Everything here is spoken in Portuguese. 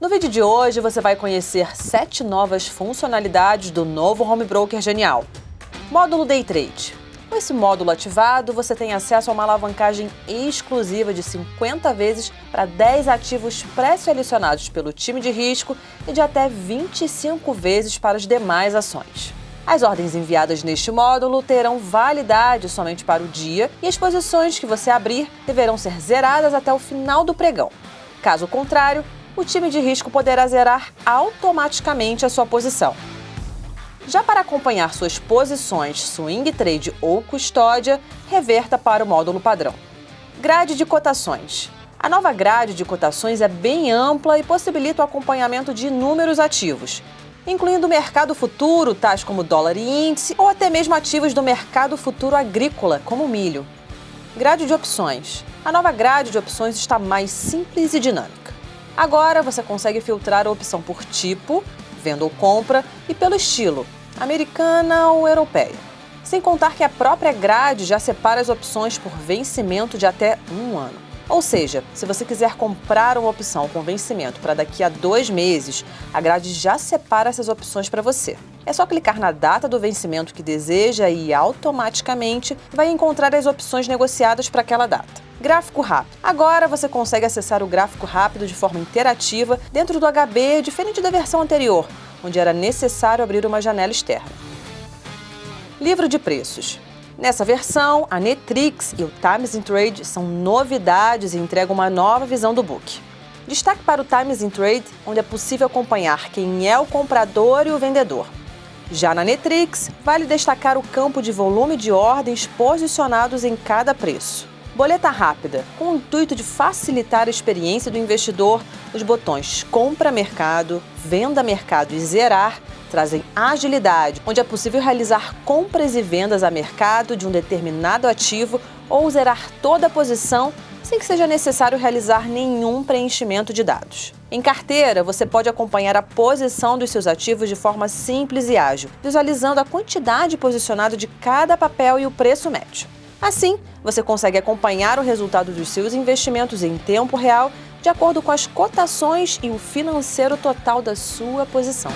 No vídeo de hoje você vai conhecer sete novas funcionalidades do novo Home Broker Genial. Módulo Day Trade. Com esse módulo ativado, você tem acesso a uma alavancagem exclusiva de 50 vezes para 10 ativos pré-selecionados pelo time de risco e de até 25 vezes para as demais ações. As ordens enviadas neste módulo terão validade somente para o dia e as posições que você abrir deverão ser zeradas até o final do pregão. Caso contrário, o time de risco poderá zerar automaticamente a sua posição. Já para acompanhar suas posições swing trade ou custódia, reverta para o módulo padrão. Grade de cotações. A nova grade de cotações é bem ampla e possibilita o acompanhamento de inúmeros ativos, incluindo o mercado futuro, tais como dólar e índice, ou até mesmo ativos do mercado futuro agrícola, como milho. Grade de opções. A nova grade de opções está mais simples e dinâmica. Agora você consegue filtrar a opção por tipo, venda ou compra, e pelo estilo, americana ou europeia. Sem contar que a própria grade já separa as opções por vencimento de até um ano. Ou seja, se você quiser comprar uma opção com vencimento para daqui a dois meses, a grade já separa essas opções para você. É só clicar na data do vencimento que deseja e automaticamente vai encontrar as opções negociadas para aquela data. Gráfico rápido. Agora você consegue acessar o gráfico rápido de forma interativa dentro do HB, diferente da versão anterior, onde era necessário abrir uma janela externa. Livro de preços. Nessa versão, a Netrix e o Times in Trade são novidades e entregam uma nova visão do book. Destaque para o Times in Trade, onde é possível acompanhar quem é o comprador e o vendedor. Já na Netrix, vale destacar o campo de volume de ordens posicionados em cada preço. Boleta rápida. Com o intuito de facilitar a experiência do investidor, os botões Compra Mercado, Venda Mercado e Zerar trazem agilidade, onde é possível realizar compras e vendas a mercado de um determinado ativo ou zerar toda a posição sem que seja necessário realizar nenhum preenchimento de dados. Em carteira, você pode acompanhar a posição dos seus ativos de forma simples e ágil, visualizando a quantidade posicionada de cada papel e o preço médio. Assim, você consegue acompanhar o resultado dos seus investimentos em tempo real, de acordo com as cotações e o financeiro total da sua posição.